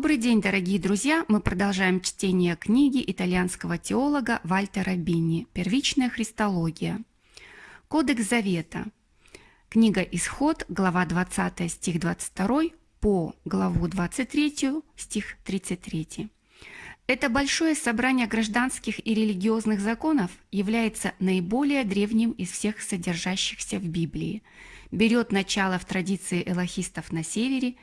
Добрый день, дорогие друзья! Мы продолжаем чтение книги итальянского теолога Вальтера Бинни «Первичная христология». Кодекс Завета. Книга «Исход», глава 20, стих 22 по главу 23, стих 33. Это большое собрание гражданских и религиозных законов является наиболее древним из всех содержащихся в Библии. Берет начало в традиции элохистов на севере,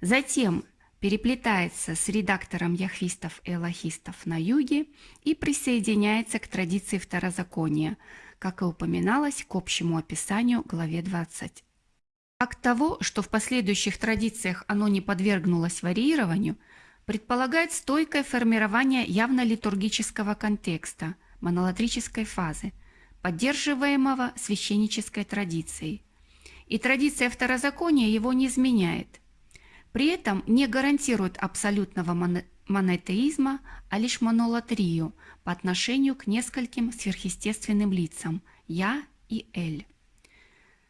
затем переплетается с редактором яхвистов и элохистов на юге и присоединяется к традиции второзакония, как и упоминалось к общему описанию главе 20. Факт того, что в последующих традициях оно не подвергнулось варьированию, предполагает стойкое формирование явно литургического контекста, монолатрической фазы, поддерживаемого священнической традицией. И традиция второзакония его не изменяет – при этом не гарантирует абсолютного монотеизма, а лишь монолатрию по отношению к нескольким сверхъестественным лицам «Я» и «Эль».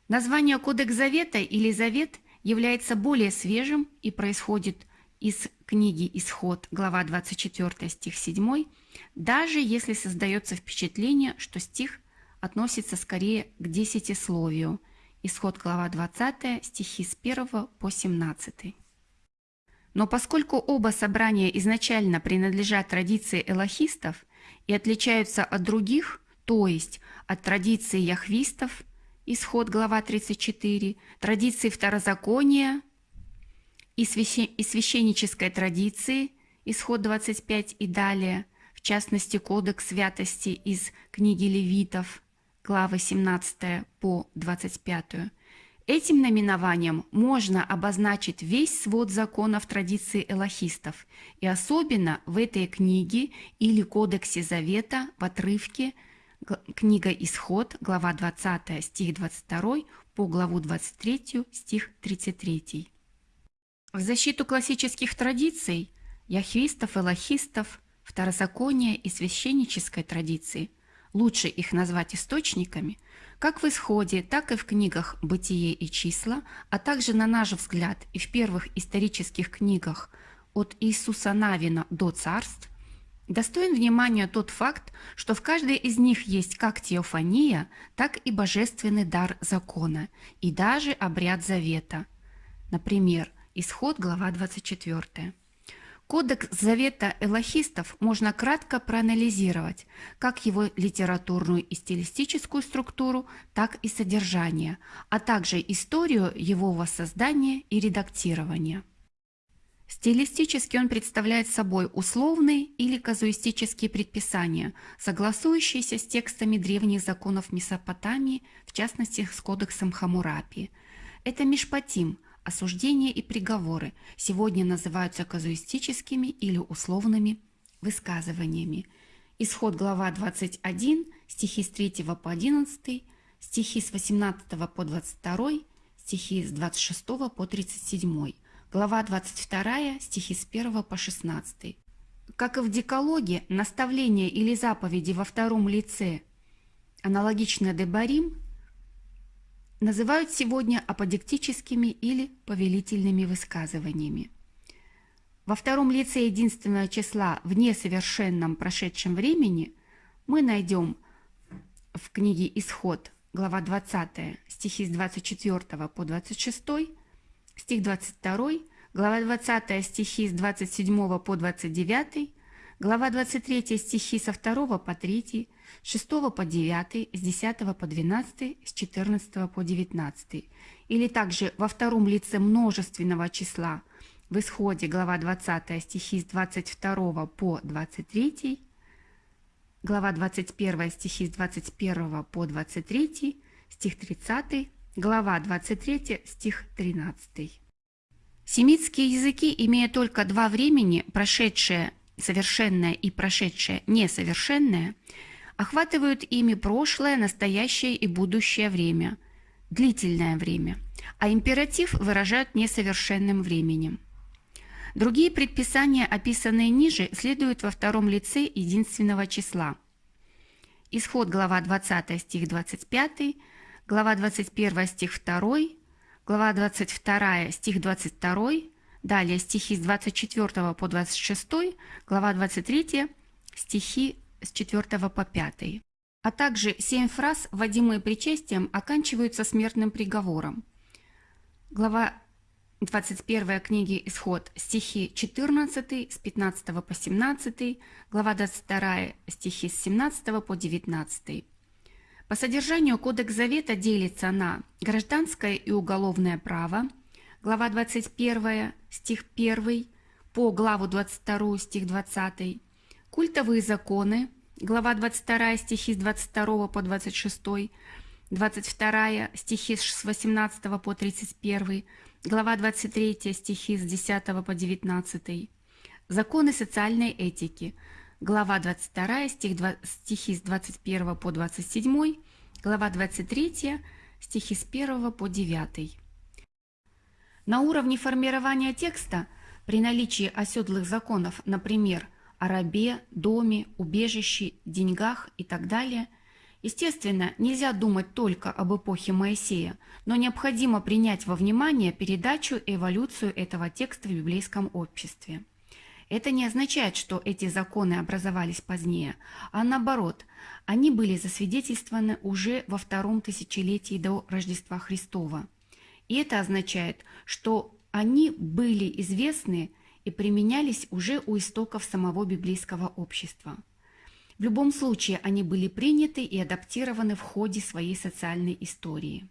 Название Кодекс Завета или Завет является более свежим и происходит из книги «Исход», глава 24, стих 7, даже если создается впечатление, что стих относится скорее к десятисловию. Исход, глава 20, стихи с 1 по 17. Но поскольку оба собрания изначально принадлежат традиции элохистов и отличаются от других, то есть от традиции яхвистов, исход глава 34, традиции второзакония и, священнической традиции, исход 25 и далее, в частности Кодекс святости из книги Левитов, главы 17 по 25, Этим наименованием можно обозначить весь свод законов традиции элохистов, и особенно в этой книге или Кодексе Завета в отрывке книга Исход, глава 20, стих 22 по главу 23, стих 33. В защиту классических традиций, яхвистов, элохистов, второзакония и священнической традиции, лучше их назвать источниками – как в исходе, так и в книгах «Бытие и числа», а также, на наш взгляд, и в первых исторических книгах от Иисуса Навина до царств, достоин внимания тот факт, что в каждой из них есть как теофания, так и божественный дар закона, и даже обряд завета. Например, Исход, глава 24. Кодекс Завета элохистов можно кратко проанализировать, как его литературную и стилистическую структуру, так и содержание, а также историю его воссоздания и редактирования. Стилистически он представляет собой условные или казуистические предписания, согласующиеся с текстами древних законов Месопотамии, в частности с кодексом Хамурапи. Это Мишпатим – Осуждения и приговоры сегодня называются казуистическими или условными высказываниями. Исход глава 21, стихи с 3 по 11, стихи с 18 по 22, стихи с 26 по 37, глава 22, стихи с 1 по 16. Как и в декалоге, наставления или заповеди во втором лице, аналогично Дебарим, называют сегодня аподектическими или повелительными высказываниями. Во втором лице единственного числа в несовершенном прошедшем времени мы найдем в книге «Исход» глава 20 стихи с 24 по 26, стих 22, глава 20 стихи с 27 по 29, глава 23 стихи со 2 по 3, с 6 по 9, с 10 по 12, с 14 по 19. Или также во втором лице множественного числа в исходе глава 20 стихи с 22 по 23, глава 21 стихи с 21 по 23, стих 30, глава 23 стих 13. Семитские языки, имея только два времени, прошедшее совершенное и прошедшее несовершенное, охватывают ими прошлое, настоящее и будущее время, длительное время, а императив выражают несовершенным временем. Другие предписания, описанные ниже, следуют во втором лице единственного числа. Исход глава 20 стих 25, глава 21 стих 2, глава 22 стих 22, Далее стихи с 24 по 26, глава 23, стихи с 4 по 5. А также семь фраз, вводимые причастием, оканчиваются смертным приговором. Глава 21 книги «Исход» стихи 14 с 15 по 17, глава 22 стихи с 17 по 19. По содержанию Кодекс Завета делится на гражданское и уголовное право, глава 21 стих 1 по главу 22 стих 20, культовые законы, глава 22 стихи с 22 по 26, 22 стихи с 18 по 31, глава 23 стихи с 10 по 19, законы социальной этики, глава 22 стих 2, стихи с 21 по 27, глава 23 стихи с 1 по 9. На уровне формирования текста при наличии оседлых законов, например, о рабе, доме, убежище, деньгах и так далее. Естественно, нельзя думать только об эпохе Моисея, но необходимо принять во внимание передачу и эволюцию этого текста в библейском обществе. Это не означает, что эти законы образовались позднее, а наоборот, они были засвидетельствованы уже во втором тысячелетии до Рождества Христова. И это означает, что они были известны и применялись уже у истоков самого библейского общества. В любом случае они были приняты и адаптированы в ходе своей социальной истории.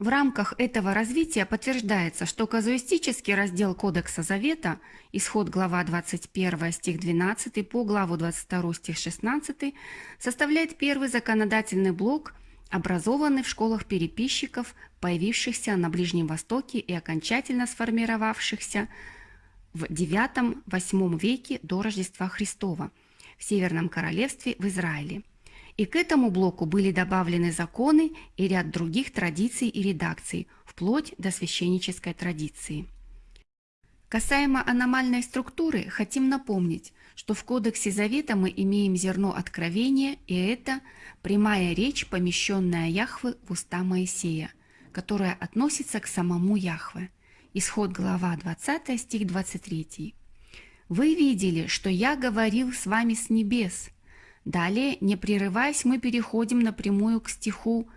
В рамках этого развития подтверждается, что казуистический раздел Кодекса Завета, исход глава 21 стих 12 по главу 22 стих 16, составляет первый законодательный блок, образованный в школах переписчиков, появившихся на Ближнем Востоке и окончательно сформировавшихся в IX-VIII веке до Рождества Христова в Северном Королевстве в Израиле. И к этому блоку были добавлены законы и ряд других традиций и редакций, вплоть до священнической традиции. Касаемо аномальной структуры, хотим напомнить, что в Кодексе Завета мы имеем зерно откровения, и это прямая речь, помещенная Яхвы в уста Моисея, которая относится к самому Яхве – Исход глава 20, стих 23. «Вы видели, что я говорил с вами с небес». Далее, не прерываясь, мы переходим напрямую к стиху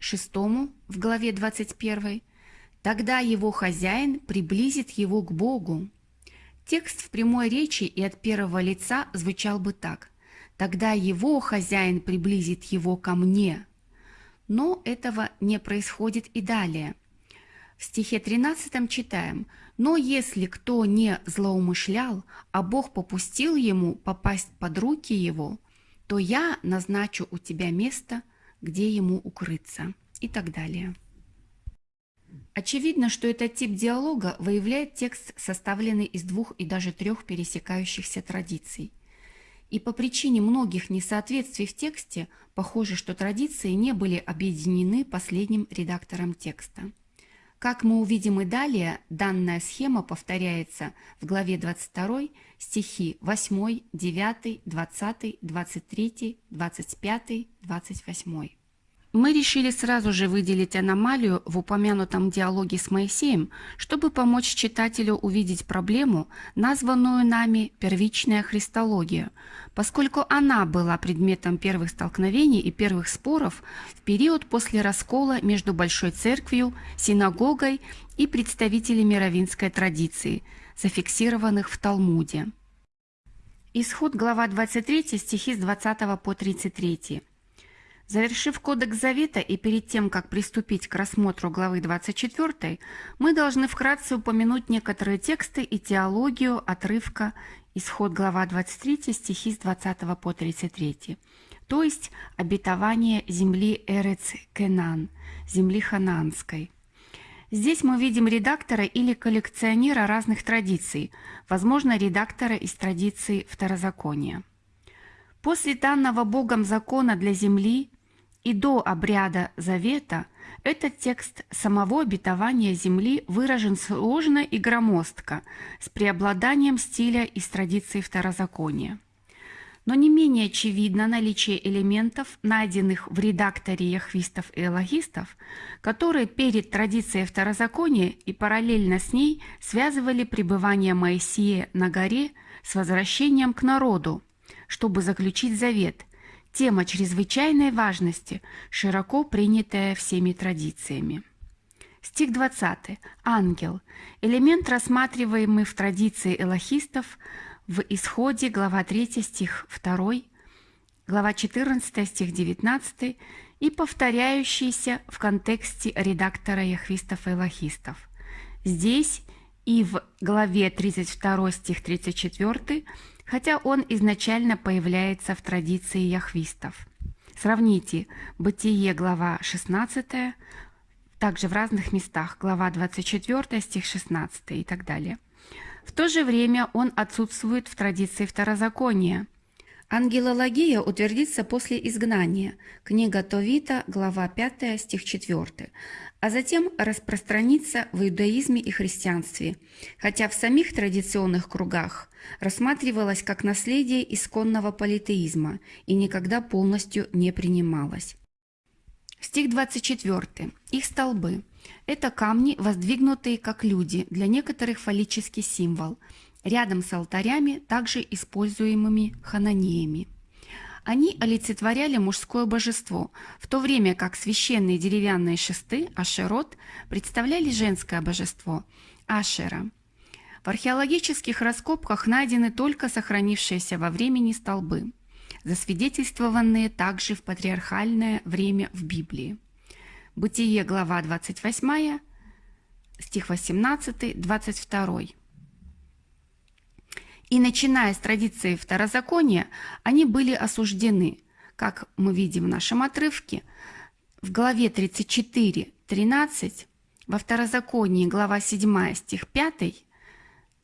6 в главе 21. «Тогда его хозяин приблизит его к Богу». Текст в прямой речи и от первого лица звучал бы так. «Тогда его хозяин приблизит его ко мне». Но этого не происходит и далее. В стихе 13 читаем «Но если кто не злоумышлял, а Бог попустил ему попасть под руки его, то я назначу у тебя место, где ему укрыться» и так далее. Очевидно, что этот тип диалога выявляет текст, составленный из двух и даже трех пересекающихся традиций. И по причине многих несоответствий в тексте, похоже, что традиции не были объединены последним редактором текста. Как мы увидим и далее, данная схема повторяется в главе 22 стихи 8, 9, 20, 23, 25, 28. Мы решили сразу же выделить аномалию в упомянутом диалоге с Моисеем, чтобы помочь читателю увидеть проблему, названную нами «первичная христология», поскольку она была предметом первых столкновений и первых споров в период после раскола между Большой Церковью, синагогой и представителями равинской традиции, зафиксированных в Талмуде. Исход глава 23, стихи с 20 по 33. Завершив Кодекс Завета и перед тем, как приступить к рассмотру главы 24, мы должны вкратце упомянуть некоторые тексты и теологию отрывка Исход глава 23, стихи с 20 по 33, то есть обетование земли Эрец Кенан, земли хананской. Здесь мы видим редактора или коллекционера разных традиций, возможно, редактора из традиции второзакония. После данного Богом закона для земли и до обряда завета этот текст самого обетования земли выражен сложно и громоздко, с преобладанием стиля из традиции второзакония. но не менее очевидно наличие элементов, найденных в редакторе яхвистов и элогистов, которые перед традицией второзакония и параллельно с ней связывали пребывание Моисея на горе с возвращением к народу, чтобы заключить завет, тема чрезвычайной важности, широко принятая всеми традициями. Стих 20. Ангел. Элемент, рассматриваемый в традиции элохистов – в Исходе, глава 3, стих 2, глава 14, стих 19 и повторяющиеся в контексте редактора яхвистов и лохистов. Здесь и в главе 32 стих 34, хотя он изначально появляется в традиции яхвистов. Сравните Бытие, глава 16, также в разных местах, глава 24, стих 16 и так далее – в то же время он отсутствует в традиции второзакония. Ангелология утвердится после изгнания, книга Товита, глава 5, стих 4, а затем распространится в иудаизме и христианстве, хотя в самих традиционных кругах рассматривалась как наследие исконного политеизма и никогда полностью не принималась. Стих 24. Их столбы. Это камни, воздвигнутые как люди, для некоторых фаллический символ, рядом с алтарями, также используемыми хананеями. Они олицетворяли мужское божество, в то время как священные деревянные шесты, ашерот, представляли женское божество, ашера. В археологических раскопках найдены только сохранившиеся во времени столбы, засвидетельствованные также в патриархальное время в Библии. Бытие, глава 28, стих 18, 22. И начиная с традиции второзакония, они были осуждены, как мы видим в нашем отрывке, в главе 34, 13, во второзаконии, глава 7, стих 5,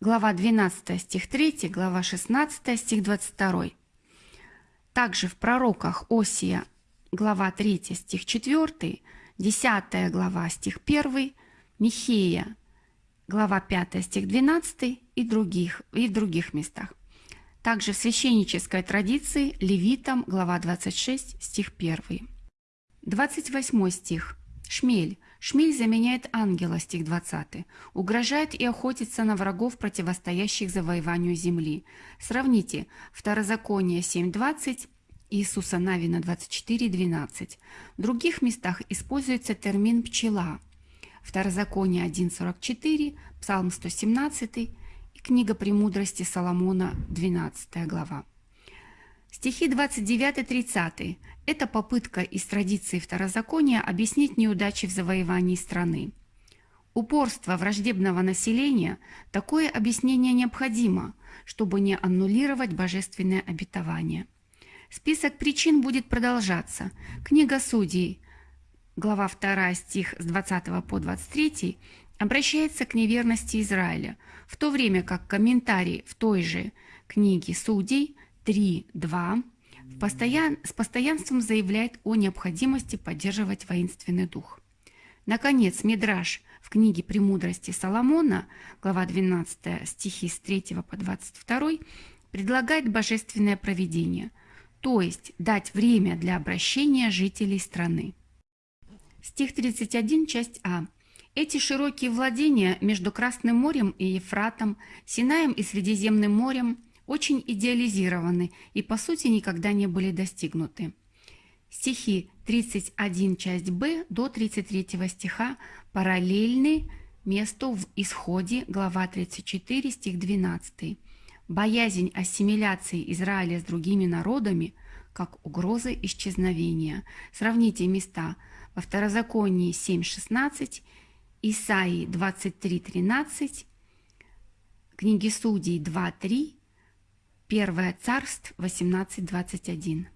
глава 12, стих 3, глава 16, стих 22. Также в пророках Осия, глава 3, стих 4, 10 глава, стих 1, Михея, глава 5, стих 12 и, других, и в других местах. Также в священнической традиции Левитам, глава 26, стих 1. 28 стих. Шмель. Шмель заменяет ангела, стих 20. Угрожает и охотится на врагов, противостоящих завоеванию земли. Сравните Второзаконие 7.20 Иисуса Навина 24.12. В других местах используется термин «пчела». Второзаконие 1.44, Псалм 117 и книга «Премудрости Соломона» 12 глава. Стихи 29-30 – это попытка из традиции второзакония объяснить неудачи в завоевании страны. Упорство враждебного населения – такое объяснение необходимо, чтобы не аннулировать божественное обетование – Список причин будет продолжаться. Книга Судей, глава 2, стих с 20 по 23, обращается к неверности Израиля, в то время как комментарий в той же книге Судей 3.2 постоян, с постоянством заявляет о необходимости поддерживать воинственный дух. Наконец, Мидраш в книге «Премудрости Соломона», глава 12, стихи с 3 по 22, предлагает божественное проведение – то есть дать время для обращения жителей страны. Стих 31, часть А. Эти широкие владения между Красным морем и Ефратом, Синаем и Средиземным морем очень идеализированы и по сути никогда не были достигнуты. Стихи 31, часть Б до 33 стиха параллельны месту в Исходе, глава 34, стих 12 боязнь ассимиляции Израиля с другими народами как угрозы исчезновения. Сравните места во Второзаконии 7.16, Исаии 23.13, книги Судей 2.3, Первое царство 18.21.